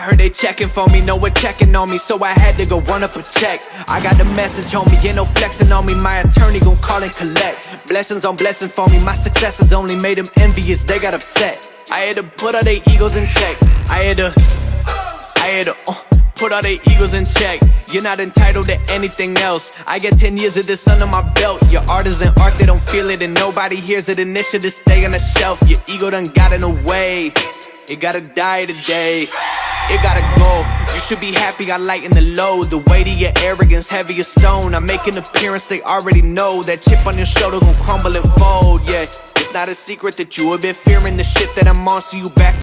I heard they checking for me, no one checking on me, so I had to go run up a check. I got the message on me, ain't no flexing on me, my attorney gon' call and collect. Blessings on blessings for me, my successes only made them envious, they got upset. I had to put all their egos in check. I had to, I had to, uh, put all their egos in check. You're not entitled to anything else. I get 10 years of this under my belt. Your art isn't art, they don't feel it, and nobody hears it. Initiative stay on the shelf. Your ego done got in the way. It gotta die today. It gotta go. You should be happy I lighten the load. The weight of your arrogance, heavy as stone. I make an appearance, they already know. That chip on your shoulder gon' crumble and fold, yeah. It's not a secret that you have been fearing the shit that I'm on, so you back